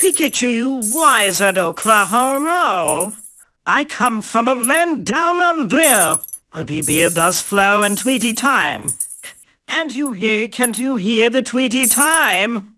Pikachu, wise at Oklahoma. I come from a land down under. where The beer does flow in Tweety time. And you hear, can't you hear the Tweety time?